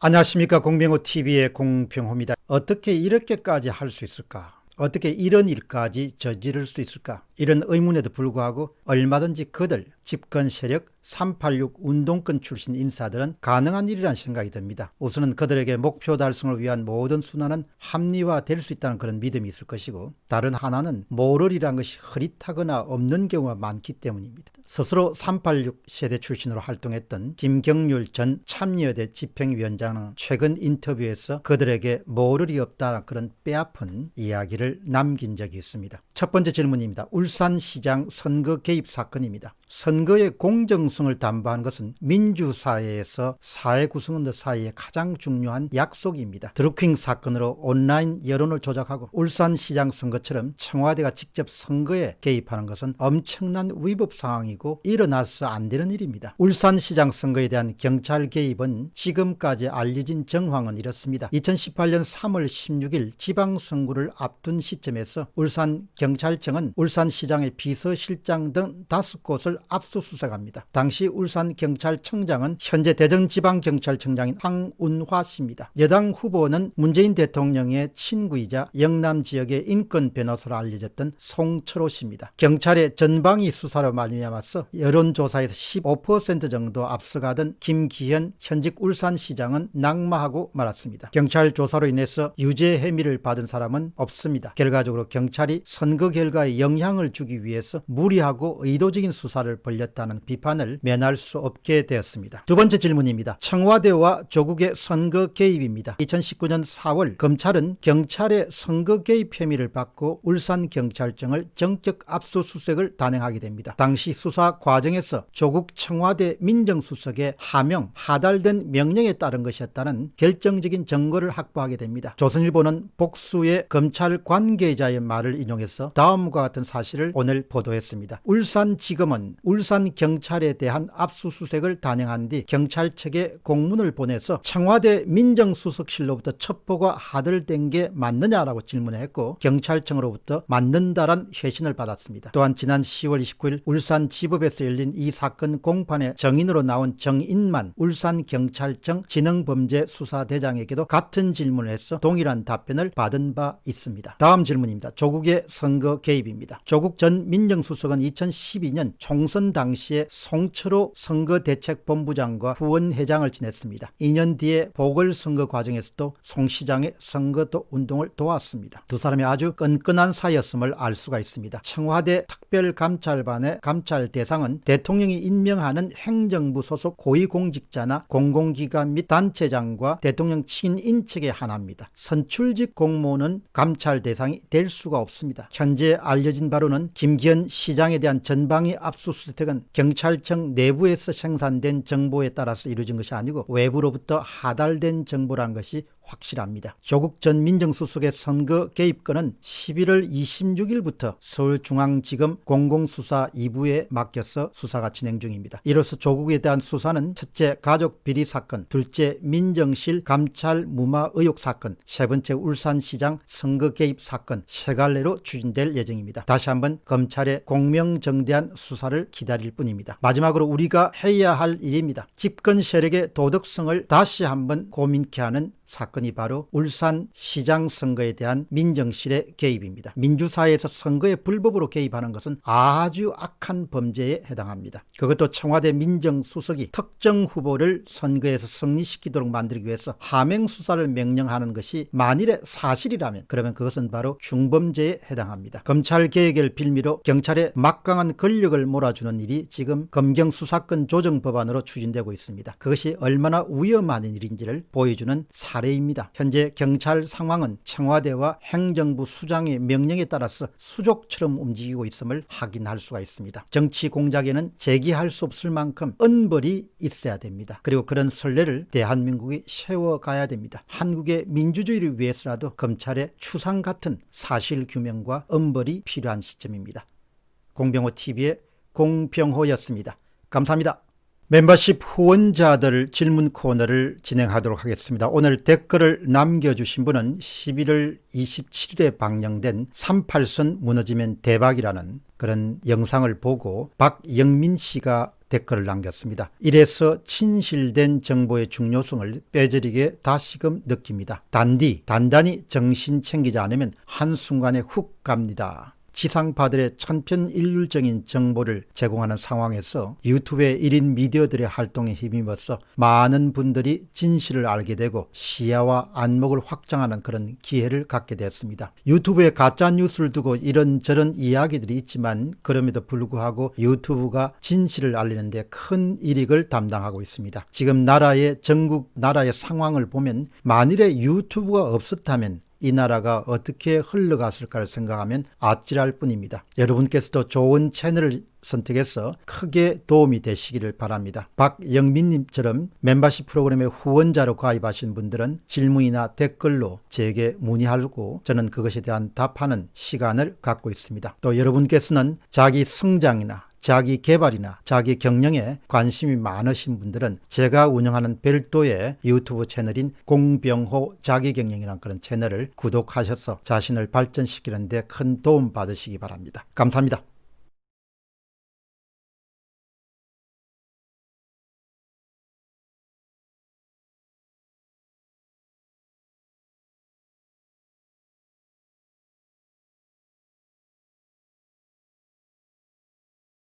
안녕하십니까 공병호TV의 공병호입니다. 어떻게 이렇게까지 할 수 있을까? 어떻게 이런 일까지 저지를 수 있을까? 이런 의문에도 불구하고 얼마든지 그들 집권 세력 386 운동권 출신 인사들은 가능한 일이란 생각이 듭니다. 우선은 그들에게 목표 달성을 위한 모든 순환은 합리화될 수 있다는 그런 믿음이 있을 것이고 다른 하나는 모럴이란 것이 흐릿하거나 없는 경우가 많기 때문입니다. 스스로 386 세대 출신으로 활동했던 김경률 전 참여대 집행위원장은 최근 인터뷰에서 그들에게 모럴이 없다는 그런 빼앗은 이야기를 남긴 적이 있습니다. 첫 번째 질문입니다. 울 산시장 선거 개입 사건입니다. 선거의 공정성을 담보하는 것은 민주사회에서 사회 구성원들 사이에 가장 중요한 약속입니다. 드루킹 사건으로 온라인 여론을 조작하고 울산시장 선거처럼 청와대가 직접 선거에 개입하는 것은 엄청난 위법 상황이고 일어나서 안 되는 일입니다. 울산시장 선거에 대한 경찰 개입은 지금까지 알려진 정황은 이렇습니다. 2018년 3월 16일 지방선거를 앞둔 시점에서 울산경찰청은 울산 시장의 비서실장 등 다섯 곳을 압수수색합니다. 당시 울산경찰청장은 현재 대전지방경찰청장인 황운화 씨입니다. 여당 후보는 문재인 대통령의 친구이자 영남 지역의 인권 변호사로 알려졌던 송철호 씨입니다. 경찰의 전방위 수사로 말미암아서 여론조사에서 15% 정도 앞서가던 김기현 현직 울산시장은 낙마하고 말았습니다. 경찰 조사로 인해서 유죄 혐의를 받은 사람은 없습니다. 결과적으로 경찰이 선거 결과에 영향을 주기 위해서 무리하고 의도적인 수사를 벌렸다는 비판을 면할 수 없게 되었습니다. 두 번째 질문입니다. 청와대와 조국의 선거 개입입니다. 2019년 4월 검찰은 경찰의 선거 개입 혐의를 받고 울산경찰청을 정격 압수수색을 단행하게 됩니다. 당시 수사 과정에서 조국 청와대 민정수석의 하명, 하달된 명령에 따른 것이었다는 결정적인 증거를 확보하게 됩니다. 조선일보는 복수의 검찰 관계자의 말을 인용해서 다음과 같은 사실을 오늘 보도했습니다. 울산지검은 울산 경찰에 대한 압수수색을 단행한 뒤 경찰 측에 공문을 보내서 청와대 민정수석실로부터 첩보가 하들된 게 맞느냐라고 질문했고 경찰청으로부터 맞는다란 회신을 받았습니다. 또한 지난 10월 29일 울산 지법에서 열린 이 사건 공판의 정인으로 나온 정인만 울산경찰청 지능범죄수사대장에게도 같은 질문을 해서 동일한 답변을 받은 바 있습니다. 다음 질문입니다. 조국의 선거 개입입니다. 조국 전 민정수석은 2012년 총 총선 당시에 송철호 선거대책본부장과 후원회장을 지냈습니다. 2년 뒤에 보궐선거 과정에서도 송 시장의 선거도 운동을 도왔습니다. 두 사람이 아주 끈끈한 사이였음을 알 수가 있습니다. 청와대 특별감찰반의 감찰 대상은 대통령이 임명하는 행정부 소속 고위공직자나 공공기관 및 단체장과 대통령 친인척의 하나입니다. 선출직 공무원은 감찰 대상이 될 수가 없습니다. 현재 알려진 바로 는 김기현 시장에 대한 전방위 압수 압수수색은 경찰청 내부에서 생산된 정보에 따라서 이루어진 것이 아니고 외부로부터 하달된 정보란 것이 확실합니다. 조국 전 민정수석의 선거 개입권은 11월 26일부터 서울중앙지검 공공수사 2부에 맡겨서 수사가 진행 중입니다. 이로써 조국에 대한 수사는 첫째 가족 비리 사건, 둘째 민정실 감찰 무마 의혹 사건, 세 번째 울산시장 선거 개입 사건 세 갈래로 추진될 예정입니다. 다시 한번 검찰의 공명정대한 수사를 기다릴 뿐입니다. 마지막으로 우리가 해야 할 일입니다. 집권 세력의 도덕성을 다시 한번 고민케 하는 사건이 바로 울산 시장 선거에 대한 민정실의 개입입니다. 민주사회에서 선거에 불법으로 개입하는 것은 아주 악한 범죄에 해당합니다. 그것도 청와대 민정수석이 특정 후보를 선거에서 승리시키도록 만들기 위해서 하명수사를 명령하는 것이 만일에 사실이라면 그러면 그것은 바로 중범죄에 해당합니다. 검찰개혁을 빌미로 경찰에 막강한 권력을 몰아주는 일이 지금 검경수사권 조정법안으로 추진되고 있습니다. 그것이 얼마나 위험한 일인지를 보여주는 사 사례입니다. 현재 경찰 상황은 청와대와 행정부 수장의 명령에 따라서 수족처럼 움직이고 있음을 확인할 수가 있습니다. 정치 공작에는 제기할 수 없을 만큼 은벌이 있어야 됩니다. 그리고 그런 선례를 대한민국이 세워가야 됩니다. 한국의 민주주의를 위해서라도 검찰의 추상 같은 사실 규명과 은벌이 필요한 시점입니다. 공병호 TV의 공병호였습니다. 감사합니다. 멤버십 후원자들 질문 코너를 진행하도록 하겠습니다. 오늘 댓글을 남겨주신 분은 11월 27일에 방영된 38선 무너지면 대박이라는 그런 영상을 보고 박영민 씨가 댓글을 남겼습니다. 이래서 친실된 정보의 중요성을 뼈저리게 다시금 느낍니다. 단디, 단단히 정신 챙기지 않으면 한순간에 훅 갑니다. 지상파들의 천편일률적인 정보를 제공하는 상황에서 유튜브의 1인 미디어들의 활동에 힘입어서 많은 분들이 진실을 알게 되고 시야와 안목을 확장하는 그런 기회를 갖게 됐습니다. 유튜브에 가짜 뉴스를 두고 이런저런 이야기들이 있지만 그럼에도 불구하고 유튜브가 진실을 알리는 데 큰 이익을 담당하고 있습니다. 지금 나라의 전국 나라의 상황을 보면 만일에 유튜브가 없었다면 이 나라가 어떻게 흘러갔을까를 생각하면 아찔할 뿐입니다. 여러분께서도 좋은 채널을 선택해서 크게 도움이 되시기를 바랍니다. 박영민님처럼 멤버십 프로그램에 후원자로 가입하신 분들은 질문이나 댓글로 제게 문의하고 저는 그것에 대한 답하는 시간을 갖고 있습니다. 또 여러분께서는 자기 성장이나 자기 개발이나 자기 경영에 관심이 많으신 분들은 제가 운영하는 별도의 유튜브 채널인 공병호 자기경영이라는 그런 채널을 구독하셔서 자신을 발전시키는 데 큰 도움 받으시기 바랍니다. 감사합니다.